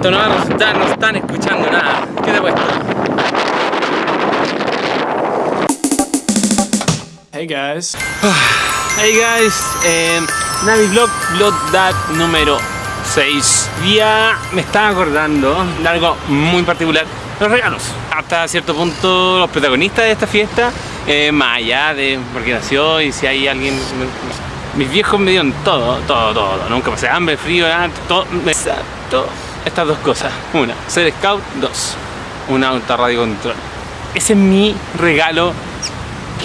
esto no va a resultar, no están escuchando nada. ¿Qué te he puesto? Hey guys. Hey guys, eh, Navi Vlog, Vlog Dat número 6. Ya me estaba acordando de algo muy particular, los regalos. Hasta cierto punto los protagonistas de esta fiesta, eh, más allá de por qué nació y si hay alguien... Mis viejos me dieron todo, todo, todo. Nunca pasé hambre, frío, nada, todo. Exacto. Estas dos cosas. Una, ser scout. Dos, un auto radio control. Ese es mi regalo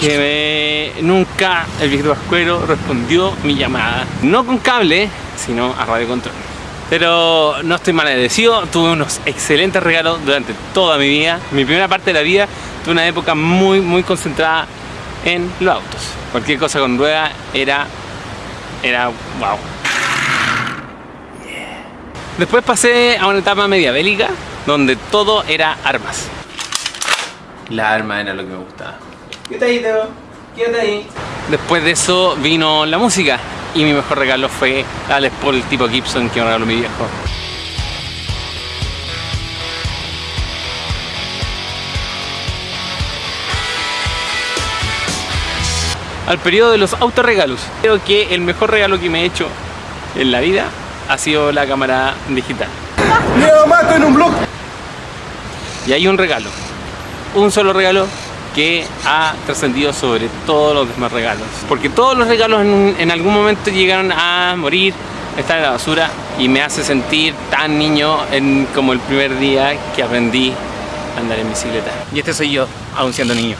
que nunca el viejito Pascuero respondió mi llamada. No con cable, sino a radio control. Pero no estoy mal tuve unos excelentes regalos durante toda mi vida. Mi primera parte de la vida tuve una época muy, muy concentrada en los autos. Cualquier cosa con rueda era, era wow. Después pasé a una etapa media bélica donde todo era armas. La arma era lo que me gustaba. Quédate ahí, Teo. Quédate ahí. Después de eso vino la música y mi mejor regalo fue la Les Paul tipo Gibson que me regaló mi viejo. Al periodo de los autorregalos. Creo que el mejor regalo que me he hecho en la vida ha sido la cámara digital. ¡Leo Mato en un blog! Y hay un regalo, un solo regalo que ha trascendido sobre todos los demás regalos. Porque todos los regalos en, un- en algún momento llegaron a morir, están en la basura y me hace sentir tan niño en, como el primer día que aprendí a andar en bicicleta. Y este soy yo, aún siendo niño.